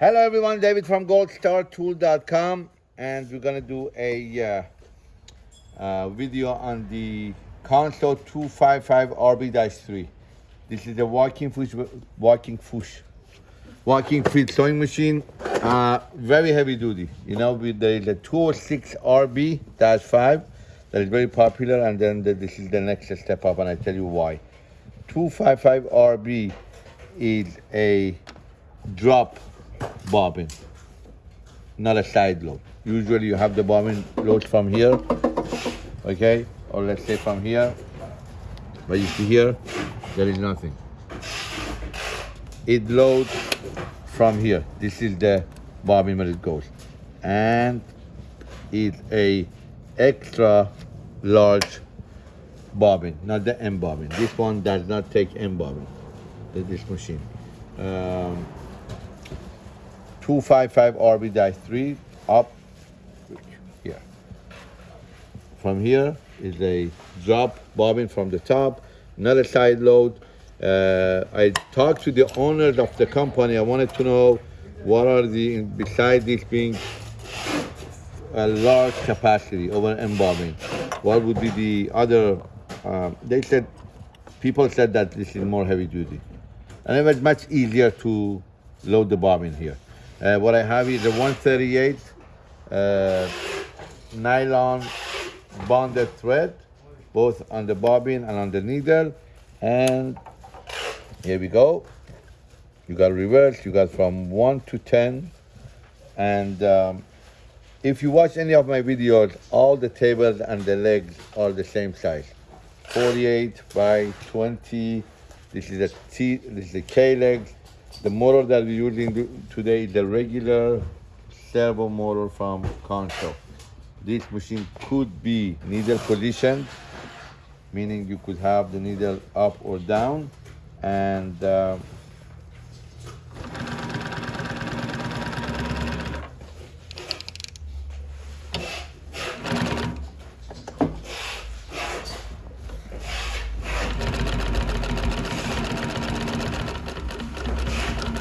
Hello everyone, David from goldstartool.com and we're gonna do a uh, uh, video on the Consew 255 RB-3. This is a walking fish, walking fish, walking feet sewing machine. Uh, very heavy duty. You know, there is a 206 RB-5 that is very popular and then the, this is the next step up and I tell you why. 255 RB is a drop bobbin, not a side load. Usually you have the bobbin load from here, okay? Or let's say from here, but you see here, there is nothing. It loads from here. This is the bobbin where it goes. And it's a extra large bobbin, not the M bobbin. This one does not take M bobbin, this machine. Um, 255 RB-3 up here. From here is a drop bobbin from the top, another side load. Uh, I talked to the owners of the company. I wanted to know what are the, besides this being a large capacity over M bobbin, what would be the other, um, they said, people said that this is more heavy duty. And it was much easier to load the bobbin here. Uh, what I have is a 138 uh, nylon bonded thread, both on the bobbin and on the needle. And here we go. You got reverse, you got from one to 10. And um, if you watch any of my videos, all the tables and the legs are the same size. 48 by 20. This is a T, this is a K legs. The motor that we're using today is the regular servo motor from Consew. This machine could be needle positioned, meaning you could have the needle up or down, and uh,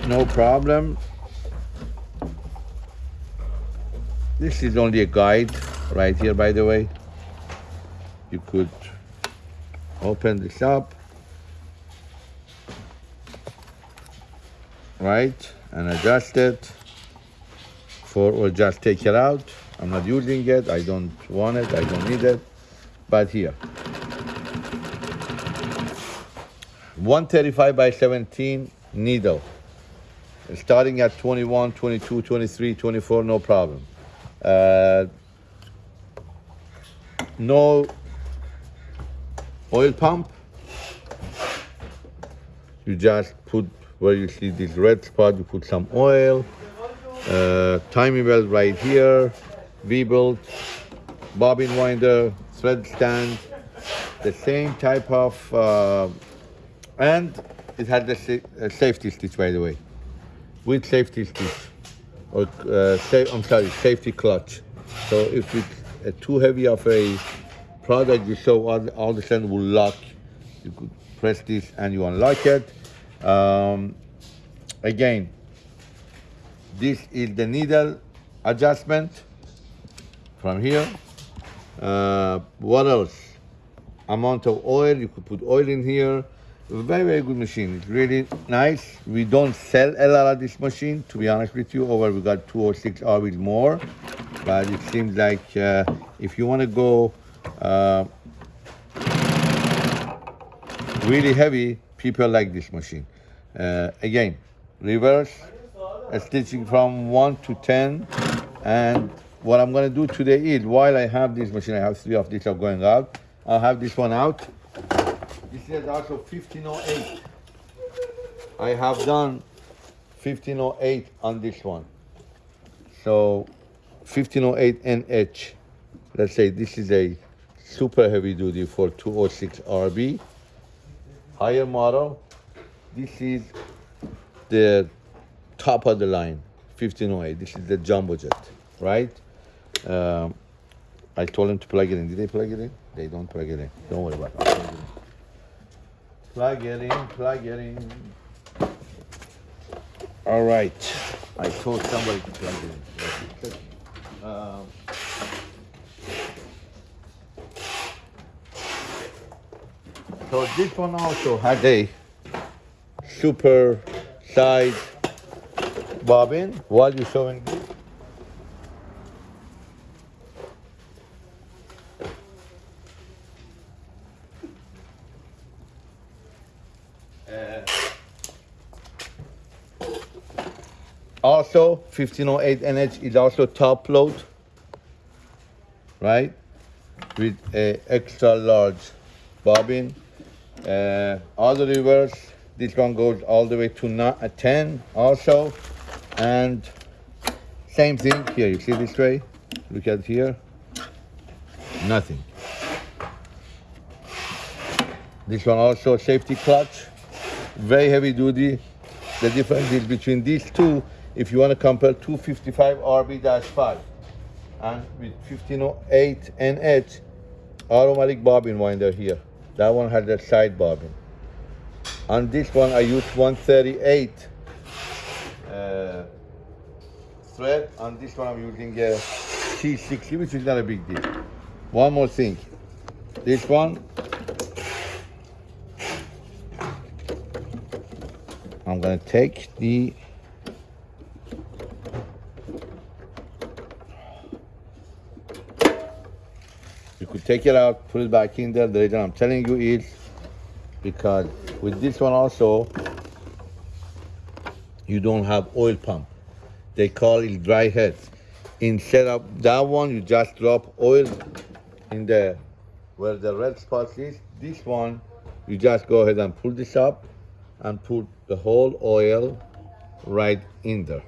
no problem. This is only a guide right here, by the way. You could open this up, right, and adjust it for, or just take it out. I'm not using it, I don't want it, I don't need it, but here. 135 by 17 needle starting at 21, 22, 23, 24, no problem. Uh, no oil pump. You just put where you see this red spot, you put some oil. Uh, timing belt right here, V-belt, bobbin winder, thread stand, the same type of, uh, and it had the uh, safety stitch by the way with safety stitch or uh, I'm sorry, safety clutch. So if it's too heavy of a product, you so all, all the sudden will lock. You could press this and you unlock it. Um, again, this is the needle adjustment from here. Uh, what else? Amount of oil, you could put oil in here. Very, very good machine. It's really nice. We don't sell a lot of this machine, to be honest with you. Over we got 206 RBs more. But it seems like uh, if you want to go uh, really heavy, people like this machine. Uh, again, reverse, stitching from 1 to 10. And what I'm going to do today is, while I have this machine, I have three of these are going out. I'll have this one out this is also 1508. I have done 1508 on this one. So 1508 NH. Let's say this is a super heavy duty for 206 RB. Higher model. This is the top of the line, 1508. This is the jumbo jet, right? Um, I told them to plug it in. Did they plug it in? They don't plug it in. Don't worry about it. Plug it in, plug it in. All right. I told somebody to plug it in. Um, so this one also has a super size bobbin while you're showing this. Uh, also 1508 NH is also top load right? With a extra large bobbin. Uh, other reverse this one goes all the way to not a 10 also. And same thing here you see this tray look at here. Nothing. This one also safety clutch. Very heavy duty. The difference is between these two if you want to compare 255 RB-5 and with 1508 NH automatic bobbin winder here. That one has a side bobbin. On this one I use 138 uh, thread on this one I'm using a T60 which is not a big deal. One more thing. This one I'm gonna take the take it out, put it back in there. The reason I'm telling you is because with this one also, you don't have oil pump. They call it dry head. Instead of that one, you just drop oil in the where the red spot is. This one, you just go ahead and pull this up and put the whole oil right in there,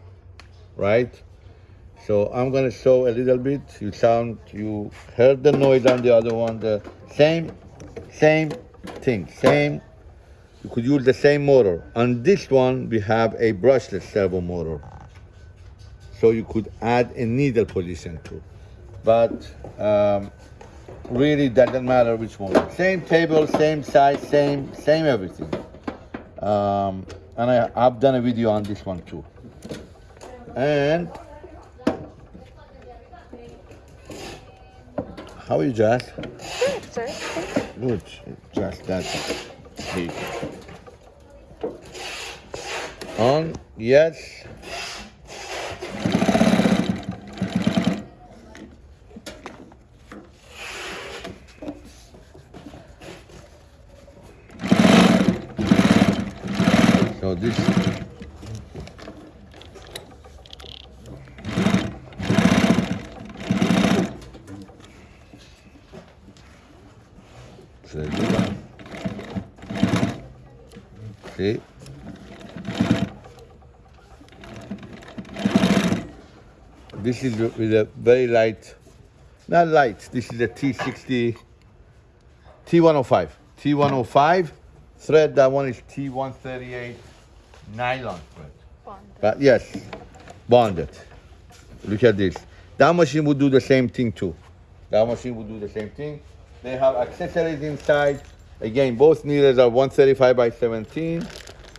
right? So I'm gonna show a little bit. You sound, you heard the noise on the other one, the same, same thing, same. You could use the same motor. On this one, we have a brushless servo motor. So you could add a needle position too. But um, really doesn't matter which one. Same table, same size, same, same everything. Um, and I, I've done a video on this one too. And how are you, Jazz? Good, sir. Good, just that big. On, yes. So this Should I do that? This is with a very light, not light, this is a T60, T105. T105 thread, that one is T138 nylon thread. Bond. But yes, bonded. Look at this. That machine would do the same thing too. That machine would do the same thing. They have accessories inside. Again, both needles are 135 by 17.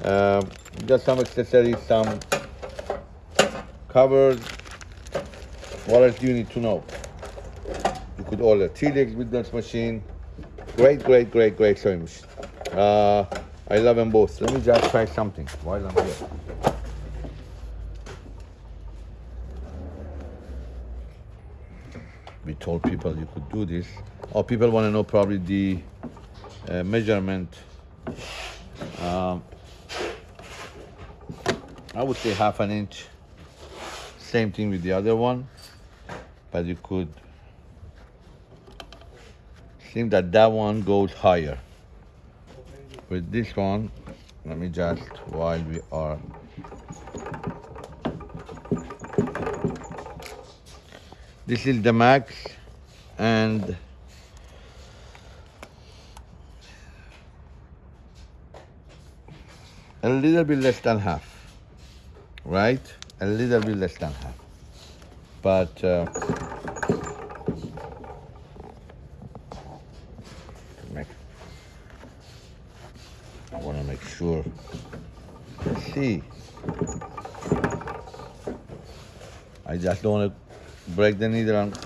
Um, just some accessories, some covers. What else do you need to know? You could order T-legs with this machine. Great, great, great, great sewing machine. Uh, I love them both. Let me just try something while I'm here. we told people you could do this. Or people want to know probably the uh, measurement. Um, I would say half an inch. Same thing with the other one, but you could think that that one goes higher. With this one, let me just while we are This is the max and a little bit less than half, right? A little bit less than half. But uh, I want to make sure. See, I just don't want to break the needle and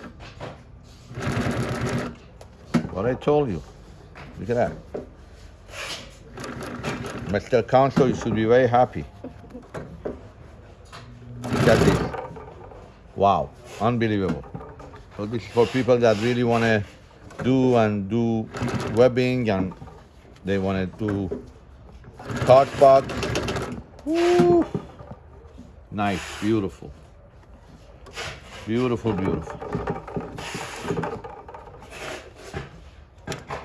what I told you. Look at that. Mr. Council, you should be very happy. Look at this. Wow, unbelievable. So this is for people that really want to do and do webbing and they want to do card box. Woo. Nice, beautiful. Beautiful, beautiful.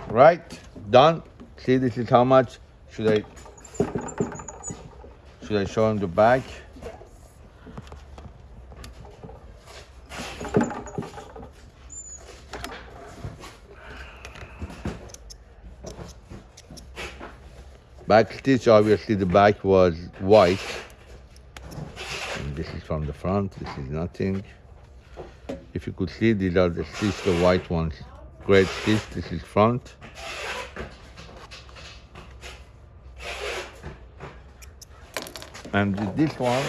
Right, done. See, this is how much. Should I should I show him the back? Back stitch, obviously the back was white. And this is from the front, this is nothing. If you could see, these are the stitch, the white ones. Great stitch, this is front. And this one,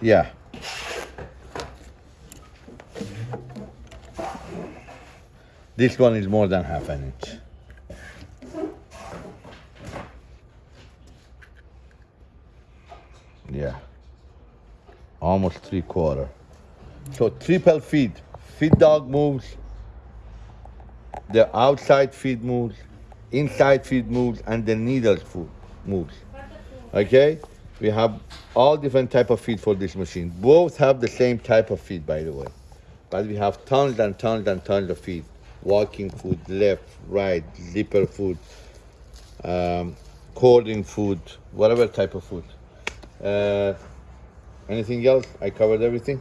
yeah. This one is more than half an inch. Yeah. Almost three quarter. So triple feed. Feed dog moves. The outside feed moves. Inside feed moves and the needles food moves. Okay? We have all different type of feed for this machine. Both have the same type of feed by the way. But we have tons and tons and tons of feed. Walking food, left, right, zipper food, um, cording food, whatever type of food. Uh, anything else? I covered everything.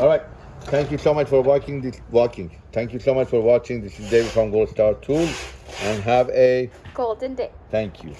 All right. Thank you so much for watching this. Walking. Thank you so much for watching. This is David from Gold Star Tools, and have a Golden day. thank you.